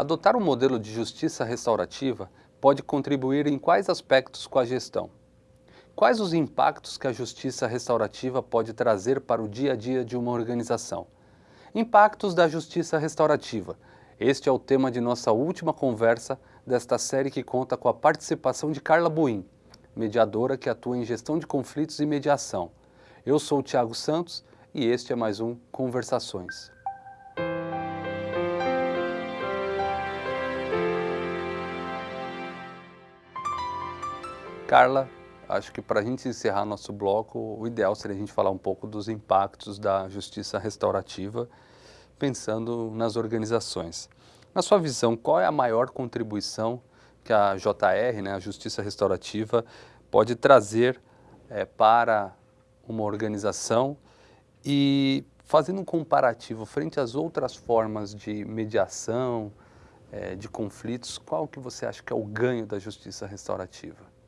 Adotar um modelo de justiça restaurativa pode contribuir em quais aspectos com a gestão? Quais os impactos que a justiça restaurativa pode trazer para o dia a dia de uma organização? Impactos da justiça restaurativa. Este é o tema de nossa última conversa desta série que conta com a participação de Carla Buim, mediadora que atua em gestão de conflitos e mediação. Eu sou o Tiago Santos e este é mais um Conversações. Carla, acho que para a gente encerrar nosso bloco, o ideal seria a gente falar um pouco dos impactos da justiça restaurativa, pensando nas organizações. Na sua visão, qual é a maior contribuição que a JR, né, a Justiça Restaurativa, pode trazer é, para uma organização e fazendo um comparativo frente às outras formas de mediação, é, de conflitos, qual que você acha que é o ganho da justiça restaurativa?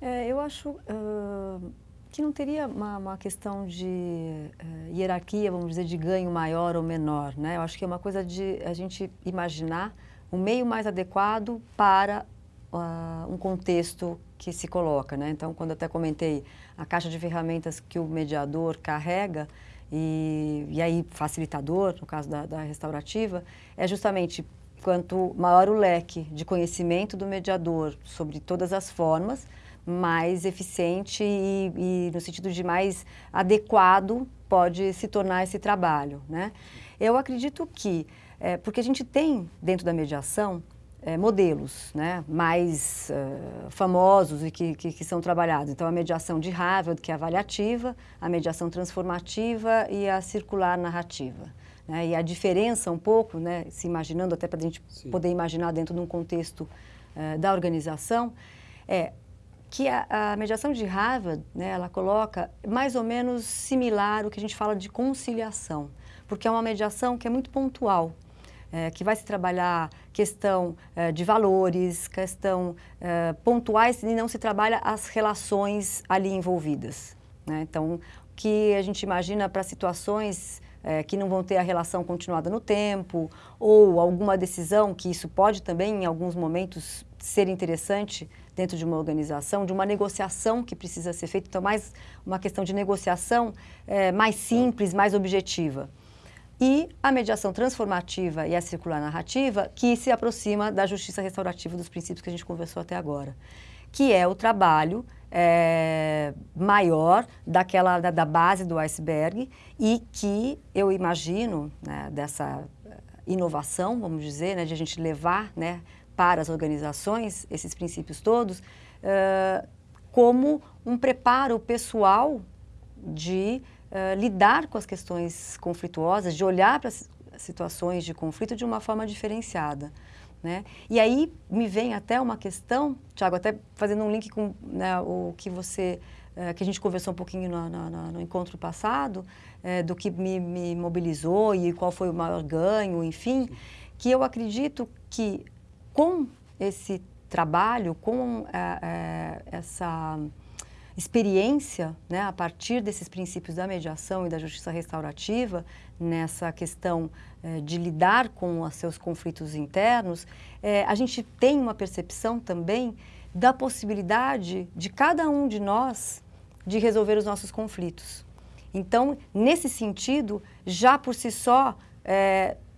É, eu acho uh, que não teria uma, uma questão de uh, hierarquia, vamos dizer, de ganho maior ou menor. Né? Eu acho que é uma coisa de a gente imaginar o meio mais adequado para uh, um contexto que se coloca. Né? Então, quando até comentei a caixa de ferramentas que o mediador carrega, e, e aí facilitador, no caso da, da restaurativa, é justamente quanto maior o leque de conhecimento do mediador sobre todas as formas, mais eficiente e, e, no sentido de mais adequado pode se tornar esse trabalho. Né? Eu acredito que, é, porque a gente tem dentro da mediação é, modelos né, mais uh, famosos e que, que, que, são trabalhados. Então, a mediação de Harvard, que é avaliativa, a mediação transformativa e a circular narrativa. Né? E a diferença um pouco, né, se imaginando, até para a gente Sim. poder imaginar dentro de um contexto uh, da organização, é que a, a, mediação de Harvard, né, ela coloca mais ou menos similar o que a gente fala de conciliação, porque é uma mediação que é muito pontual, é, que vai se trabalhar questão é, de valores, questão é, pontuais e não se trabalha as relações ali envolvidas. Né? Então, o que a gente imagina para situações é, que não vão ter a relação continuada no tempo, ou alguma decisão, que isso pode também, em alguns momentos, ser interessante dentro de uma organização, de uma negociação que precisa ser feita, então mais uma questão de negociação é, mais simples, mais objetiva. E a mediação transformativa e a circular narrativa, que se aproxima da justiça restaurativa dos princípios que a gente conversou até agora, que é o trabalho é, maior daquela da, da, base do iceberg e que eu imagino né, dessa inovação, vamos dizer, né, de a gente levar né, para as organizações, esses princípios todos, uh, como um preparo pessoal de uh, lidar com as questões conflituosas, de olhar para as situações de conflito de uma forma diferenciada. Né? E aí me vem até uma questão, Tiago, até fazendo um link com né, o que você, uh, que a gente conversou um pouquinho no, no, no encontro passado, do que me, me mobilizou e qual foi o maior ganho, enfim, que eu acredito que com esse trabalho, com é, é, essa experiência, né, a partir desses princípios da mediação e da justiça restaurativa, nessa questão é, de lidar com os seus conflitos internos, a gente tem uma percepção também da possibilidade de cada um de nós de resolver os nossos conflitos. Então, nesse sentido, já por si só,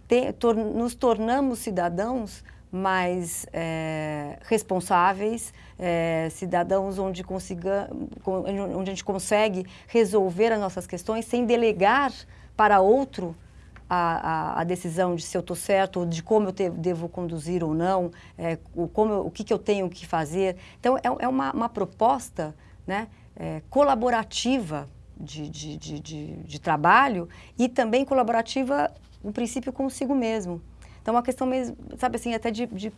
te, tor nos tornamos cidadãos mais é, responsáveis, é, cidadãos onde, consiga, onde a gente consegue resolver as nossas questões sem delegar para outro a, a, a decisão de se eu estou certo, de como eu te, devo conduzir ou não, é, o, como eu, o que, que eu tenho que fazer. Então, é, é uma, uma proposta né, é, colaborativa de, de, de, de trabalho e também colaborativa, no princípio, consigo mesmo. Então, uma questão mesmo, sabe assim, até de, de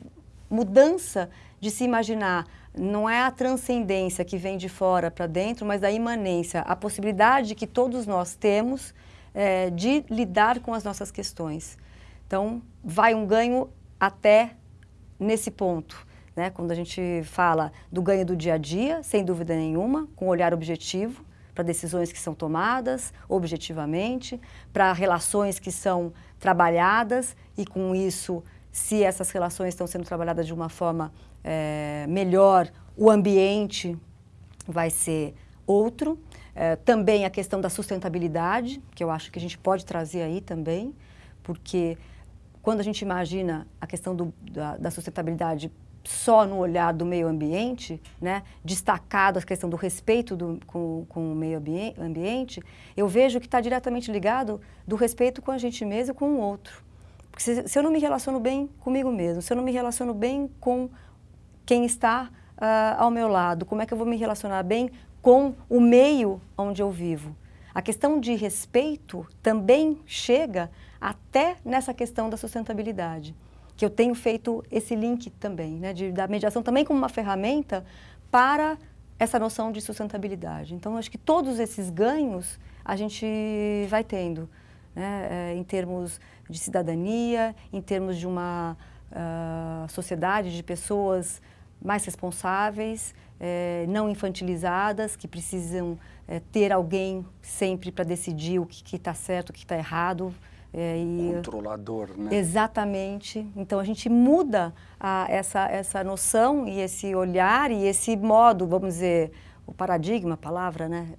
mudança de se imaginar. Não é a transcendência que vem de fora para dentro, mas a imanência, a possibilidade que todos nós temos é, de lidar com as nossas questões. Então, vai um ganho até nesse ponto. Né? Quando a gente fala do ganho do dia a dia, sem dúvida nenhuma, com olhar objetivo, para decisões que são tomadas objetivamente, para relações que são trabalhadas e com isso, se essas relações estão sendo trabalhadas de uma forma é, melhor, o ambiente vai ser outro. É, também a questão da sustentabilidade, que eu acho que a gente pode trazer aí também, porque quando a gente imagina a questão do, da, da, sustentabilidade só no olhar do meio ambiente, né, destacado a questão do respeito do, com, com o meio ambiente, eu vejo que está diretamente ligado do respeito com a gente mesmo e com o outro. Porque se, se, eu não me relaciono bem comigo mesmo, se eu não me relaciono bem com quem está uh, ao meu lado, como é que eu vou me relacionar bem com o meio onde eu vivo? A questão de respeito também chega até nessa questão da sustentabilidade, que eu tenho feito esse link também, né, de, da mediação também como uma ferramenta para essa noção de sustentabilidade. Então, acho que todos esses ganhos a gente vai tendo, né, é, em termos de cidadania, em termos de uma uh, sociedade de pessoas mais responsáveis, é, não infantilizadas, que precisam é, ter alguém sempre para decidir o que está certo, o que está errado, é, e, Controlador, né? Exatamente. Então a gente muda a, essa, essa noção e esse olhar e esse modo, vamos dizer, o paradigma, a palavra, né?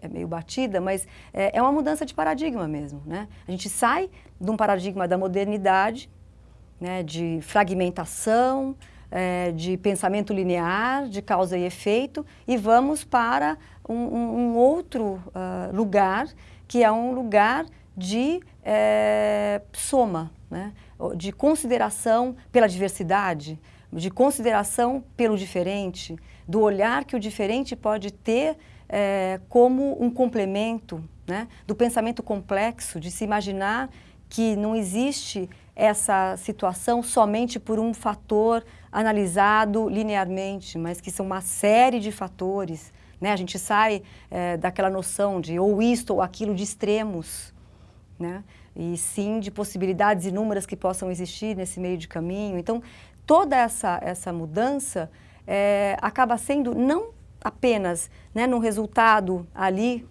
É meio batida, mas é, é uma mudança de paradigma mesmo, né? A gente sai de um paradigma da modernidade, né? De fragmentação, é, de pensamento linear, de causa e efeito, e vamos para um, um, um outro uh, lugar, que é um lugar de é, soma, né? de consideração pela diversidade, de consideração pelo diferente, do olhar que o diferente pode ter é, como um complemento, né? do pensamento complexo, de se imaginar que não existe essa situação somente por um fator analisado linearmente, mas que são uma série de fatores. Né? A gente sai é, daquela noção de ou isto ou aquilo de extremos, né? e sim de possibilidades inúmeras que possam existir nesse meio de caminho. Então, toda essa, essa mudança é, acaba sendo não apenas né, num resultado ali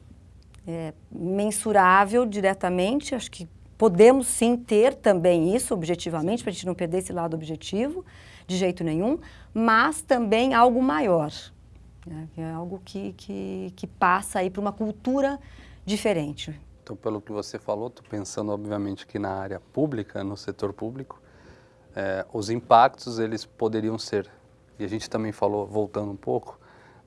é, mensurável diretamente, acho que podemos sim ter também isso objetivamente, para a gente não perder esse lado objetivo de jeito nenhum, mas também algo maior, né, é algo que, que, que passa aí para uma cultura diferente. Então, pelo que você falou, estou pensando, obviamente, que na área pública, no setor público, é, os impactos, eles poderiam ser, e a gente também falou, voltando um pouco,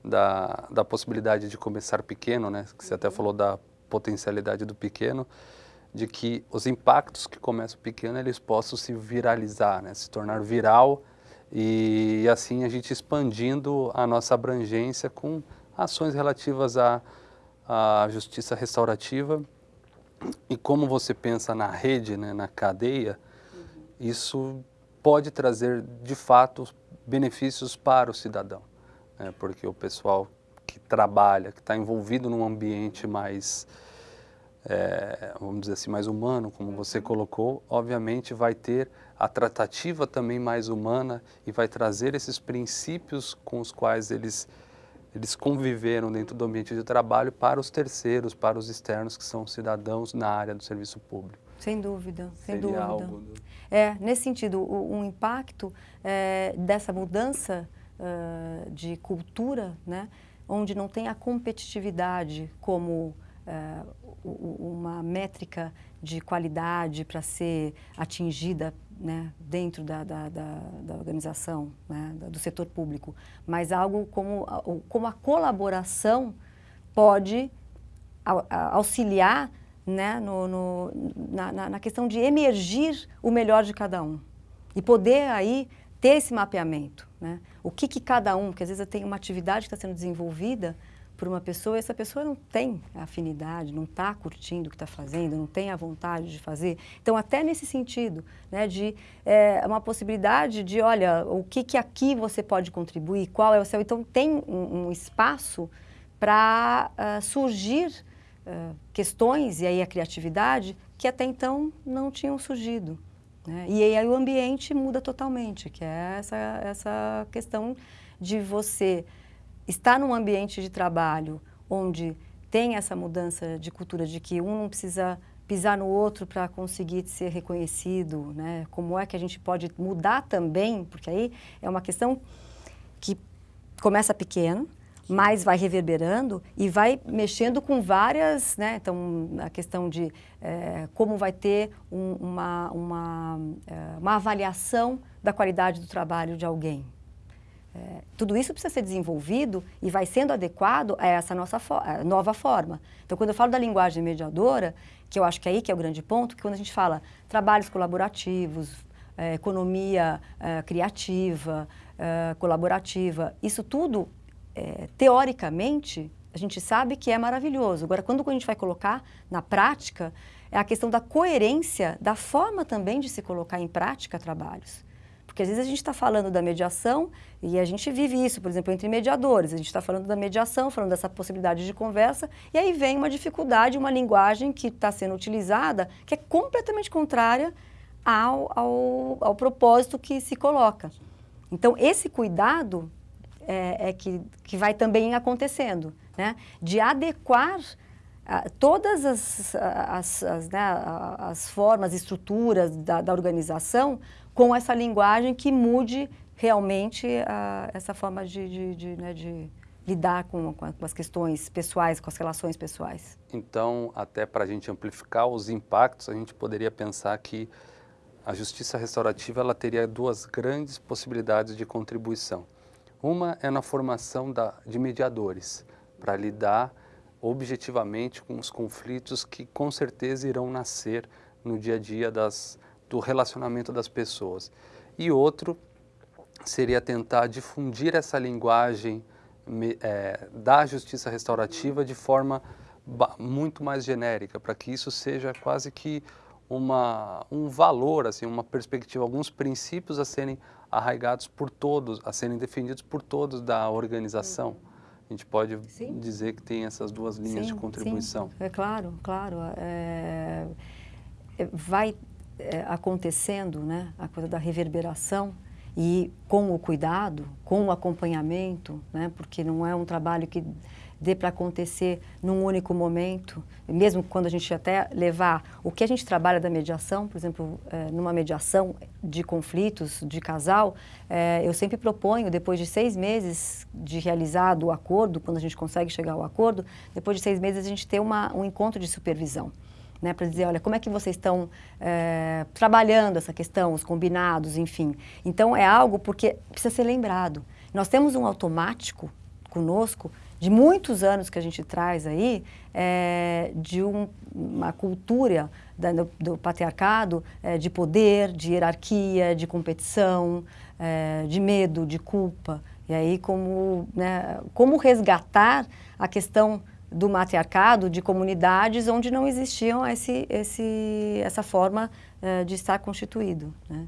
da, da possibilidade de começar pequeno, né, que você até falou da potencialidade do pequeno, de que os impactos que começam pequeno, eles possam se viralizar, né, se tornar viral, e, e assim a gente expandindo a nossa abrangência com ações relativas à, à justiça restaurativa, e como você pensa na rede, né, na cadeia, uhum. isso pode trazer, de fato, benefícios para o cidadão. Né, porque o pessoal que trabalha, que está envolvido num ambiente mais, é, vamos dizer assim, mais humano, como você uhum. colocou, obviamente vai ter a tratativa também mais humana e vai trazer esses princípios com os quais eles eles conviveram dentro do ambiente de trabalho para os terceiros, para os externos, que são cidadãos na área do serviço público. Sem dúvida, sem Seria dúvida. Do... É, nesse sentido, o, um impacto é, dessa mudança uh, de cultura, né, onde não tem a competitividade como uh, uma métrica de qualidade para ser atingida né, dentro da, da, da, da organização, né, do setor público, mas algo como, como a colaboração pode auxiliar né, no, no, na, na questão de emergir o melhor de cada um e poder aí ter esse mapeamento. Né? O que, que cada um, porque às vezes tem uma atividade que está sendo desenvolvida por uma pessoa essa pessoa não tem afinidade, não está curtindo o que está fazendo, não tem a vontade de fazer. Então, até nesse sentido, né, de é, uma possibilidade de, olha, o que, que aqui você pode contribuir, qual é o seu... Então, tem um, um espaço para uh, surgir uh, questões, e aí a criatividade, que até então não tinham surgido. Né? E aí o ambiente muda totalmente, que é essa, essa questão de você está num ambiente de trabalho onde tem essa mudança de cultura de que um não precisa pisar no outro para conseguir ser reconhecido, né? Como é que a gente pode mudar também, porque aí é uma questão que começa pequeno, mas vai reverberando e vai mexendo com várias, né? Então, a questão de é, como vai ter um, uma, uma, é, uma avaliação da qualidade do trabalho de alguém. É, tudo isso precisa ser desenvolvido e vai sendo adequado a essa nossa fo nova forma. Então, quando eu falo da linguagem mediadora, que eu acho que é aí que é o grande ponto, que quando a gente fala trabalhos colaborativos, é, economia é, criativa, é, colaborativa, isso tudo, é, teoricamente, a gente sabe que é maravilhoso. Agora, quando a gente vai colocar na prática, é a questão da coerência, da forma também de se colocar em prática trabalhos. Porque às vezes a gente está falando da mediação e a gente vive isso, por exemplo, entre mediadores. A gente está falando da mediação, falando dessa possibilidade de conversa, e aí vem uma dificuldade, uma linguagem que está sendo utilizada que é completamente contrária ao, ao, ao propósito que se coloca. Então, esse cuidado é, é que, que vai também acontecendo, né? de adequar uh, todas as, as, as, né, as formas, estruturas da, da organização com essa linguagem que mude realmente uh, essa forma de, de, de, né, de lidar com, com, as questões pessoais, com as relações pessoais. Então, até para a gente amplificar os impactos, a gente poderia pensar que a justiça restaurativa ela teria duas grandes possibilidades de contribuição. Uma é na formação da, de mediadores, para lidar objetivamente com os conflitos que com certeza irão nascer no dia a dia das, do relacionamento das pessoas. E outro seria tentar difundir essa linguagem é, da justiça restaurativa de forma muito mais genérica, para que isso seja quase que uma, um valor, assim, uma perspectiva, alguns princípios a serem arraigados por todos, a serem defendidos por todos da organização. A gente pode sim. dizer que tem essas duas linhas sim, de contribuição. Sim. É claro, claro. É, vai é, acontecendo, né, a coisa da reverberação e com o cuidado, com o acompanhamento, né, porque não é um trabalho que dê para acontecer num único momento, mesmo quando a gente até levar o que a gente trabalha da mediação, por exemplo, é, numa mediação de conflitos de casal, é, eu sempre proponho, depois de seis meses de realizado o acordo, quando a gente consegue chegar ao acordo, depois de seis meses a gente ter uma, um encontro de supervisão né, para dizer, olha, como é que vocês estão é, trabalhando essa questão, os combinados, enfim. Então, é algo porque precisa ser lembrado. Nós temos um automático conosco de muitos anos que a gente traz aí, é, de um, uma cultura da, do, do, patriarcado é, de poder, de hierarquia, de competição, de medo, de culpa. E aí, como, né, como resgatar a questão do matriarcado, de comunidades onde não existiam esse, esse, essa forma uh, de estar constituído. Né?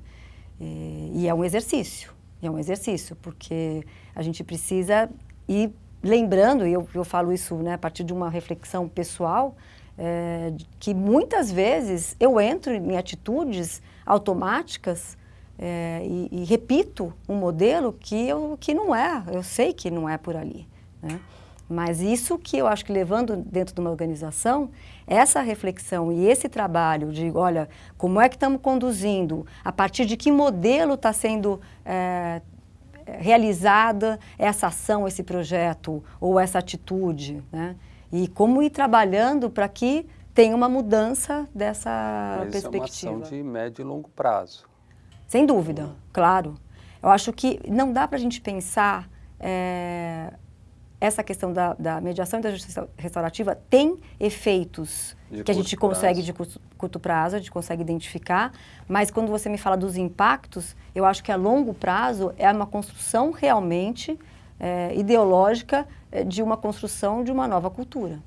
E, e, é um exercício, é um exercício, porque a gente precisa ir lembrando, e eu, eu falo isso né, a partir de uma reflexão pessoal, é, que muitas vezes eu entro em atitudes automáticas é, e, e, repito um modelo que, eu, que não é, eu sei que não é por ali. Né? Mas isso que eu acho que levando dentro de uma organização, essa reflexão e esse trabalho de, olha, como é que estamos conduzindo, a partir de que modelo está sendo é, realizada essa ação, esse projeto ou essa atitude, né? E como ir trabalhando para que tenha uma mudança dessa Mas perspectiva. Isso é uma ação de médio e longo prazo. Sem dúvida, claro. Eu acho que não dá para a gente pensar é, essa questão da, da, mediação e da justiça restaurativa tem efeitos de que a gente consegue prazo. de curto, curto, prazo, a gente consegue identificar, mas quando você me fala dos impactos, eu acho que a longo prazo é uma construção realmente é, ideológica é, de uma construção de uma nova cultura.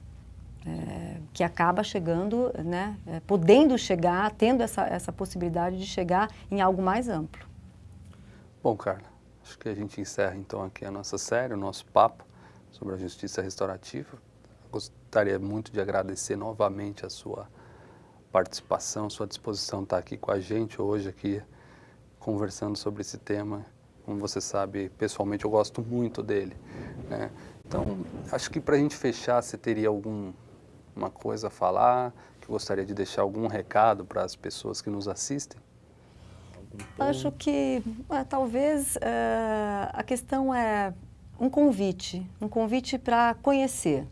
É, que acaba chegando, né, é, podendo chegar, tendo essa, essa possibilidade de chegar em algo mais amplo. Bom, Carla, acho que a gente encerra então aqui a nossa série, o nosso papo sobre a justiça restaurativa. Gostaria muito de agradecer novamente a sua participação, sua disposição estar aqui com a gente hoje aqui conversando sobre esse tema. Como você sabe, pessoalmente eu gosto muito dele. Né? Então, acho que para a gente fechar, você teria alguma coisa a falar, que gostaria de deixar algum recado para as pessoas que nos assistem? Acho que é, talvez é, a questão é um convite, um convite para conhecer,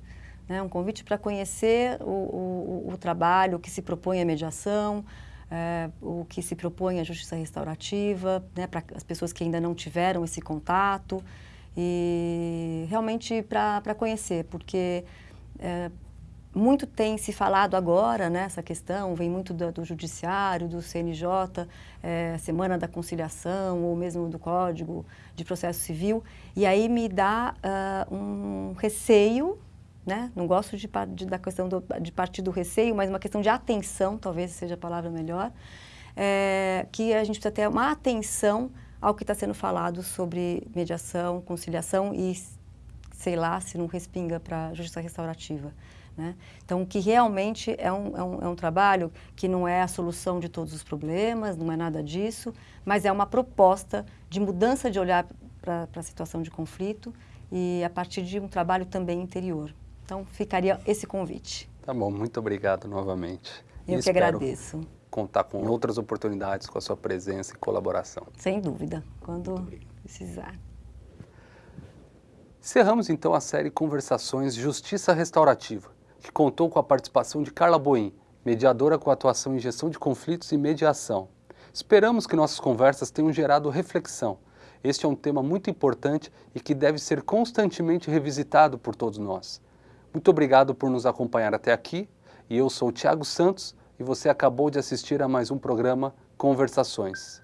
né? um convite para conhecer o, o, o, trabalho que se propõe a mediação, é, o que se propõe a justiça restaurativa, né? para as pessoas que ainda não tiveram esse contato e realmente para conhecer, porque é, muito tem se falado agora nessa né, questão, vem muito do, do judiciário, do CNJ, é, Semana da Conciliação ou mesmo do Código de Processo Civil, e aí me dá uh, um receio, né? não gosto de, de, da questão do, de partir do receio, mas uma questão de atenção, talvez seja a palavra melhor, é, que a gente precisa ter uma atenção ao que está sendo falado sobre mediação, conciliação e, sei lá, se não respinga para justiça restaurativa. Né? Então, que realmente é um, é, um, é um trabalho que não é a solução de todos os problemas, não é nada disso, mas é uma proposta de mudança de olhar para a situação de conflito e a partir de um trabalho também interior. Então, ficaria esse convite. Tá bom, muito obrigado novamente. Eu e que agradeço. contar com outras oportunidades com a sua presença e colaboração. Sem dúvida, quando precisar. Encerramos então a série Conversações Justiça Restaurativa que contou com a participação de Carla Boim, mediadora com atuação em gestão de conflitos e mediação. Esperamos que nossas conversas tenham gerado reflexão. Este é um tema muito importante e que deve ser constantemente revisitado por todos nós. Muito obrigado por nos acompanhar até aqui e eu sou Tiago Santos e você acabou de assistir a mais um programa Conversações.